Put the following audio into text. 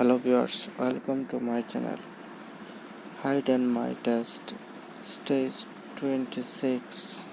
hello viewers welcome to my channel. Hide and my test. Stage 26